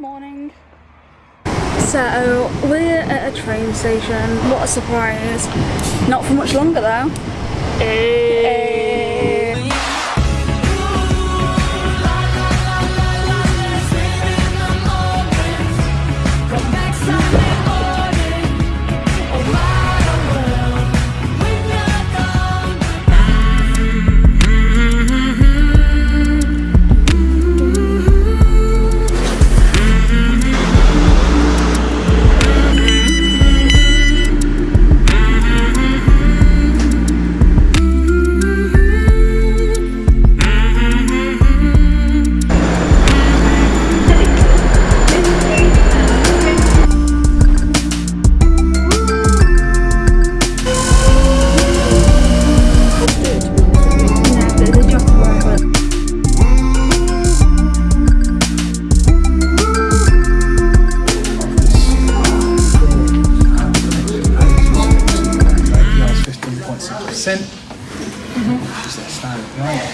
morning. So we're at a train station. What a surprise! Not for much longer though. Hey. 15.6%. Just that standard grade.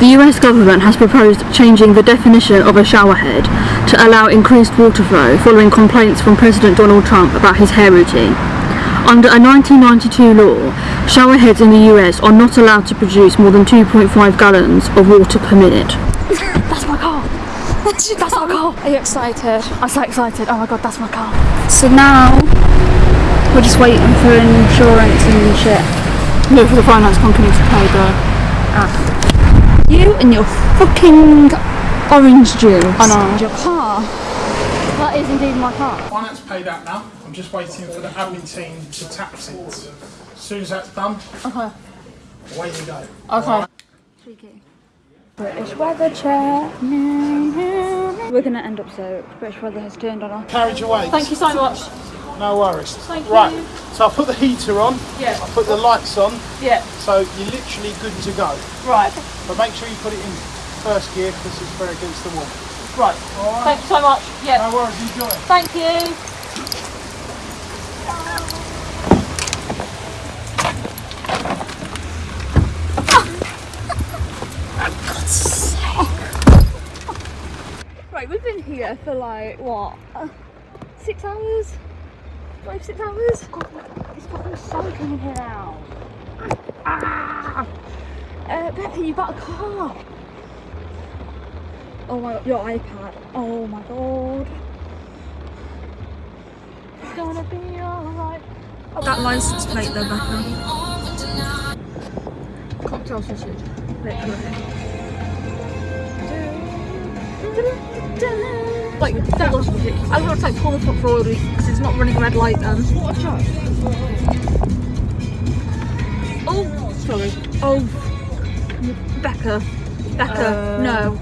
The US government has proposed changing the definition of a showerhead to allow increased water flow following complaints from President Donald Trump about his hair routine. Under a 1992 law, showerheads in the US are not allowed to produce more than 2.5 gallons of water per minute. that's my car! That's my car! Are you excited? I'm so excited. Oh my god, that's my car. So now we're just waiting for insurance and shit. No, for the finance company to pay the ah. You and your fucking orange juice. I know. Your car. That is indeed my car. Finance paid out now. I'm just waiting for the admin team to tax it. As soon as that's done, Okay. away you go. Okay. British weather check. We're gonna end up soaked. British weather has turned on us. Carriage away. Thank you so much. No worries. Thank right. you. So I'll put the heater on. Yeah. I'll put the lights on. Yeah. So you're literally good to go. Right. But make sure you put it in first gear because it's very against the wall. Right. All right. Thank you so much. Yeah. No worries. Enjoy. Thank you. Right, we've been here for like what? Uh, six hours? Five, six hours? God, it's fucking soaking in here now. Ah! Uh, Becky, you got a car. Oh my, your iPad. Oh my god. It's gonna be alright. That license plate though, Becca. Cocktail sausage. Literally. Like, that was ridiculous. I was going to say pull the top forward because it's not running red light then. What a joke. Oh, sorry. Oh, Becca. Becca, no.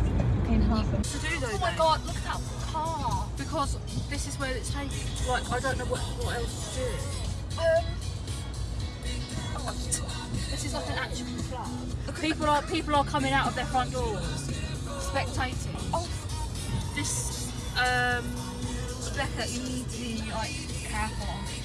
To do though, oh my god, look at that car. Because this is where it's taking. Like, I don't know what, what else to do. Um, this is like an actual flat. People are people are coming out of their front doors, spectating. Oh, this um, Becca, you need to be like careful.